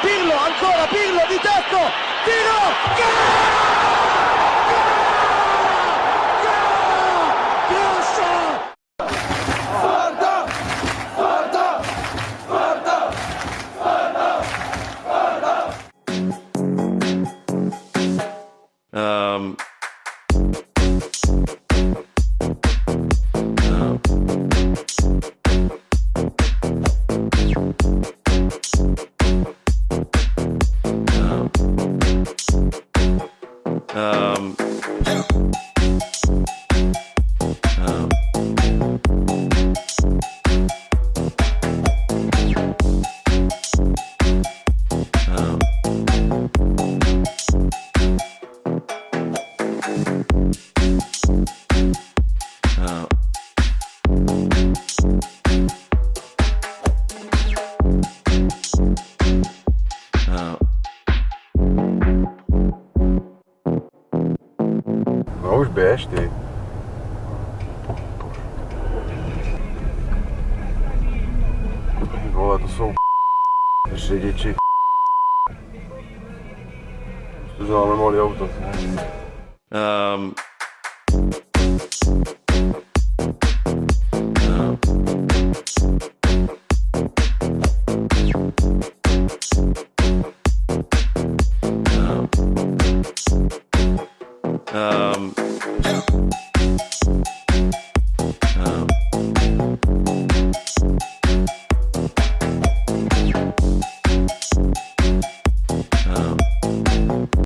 Pirlo, ancora Pirlo di tecco, tiro, gol! Um... um, um, um, Olha os best aí. Olá, eu sou o c. Cheguei de c. Tu já não me molhou, eu tô assim. Thank you. Um,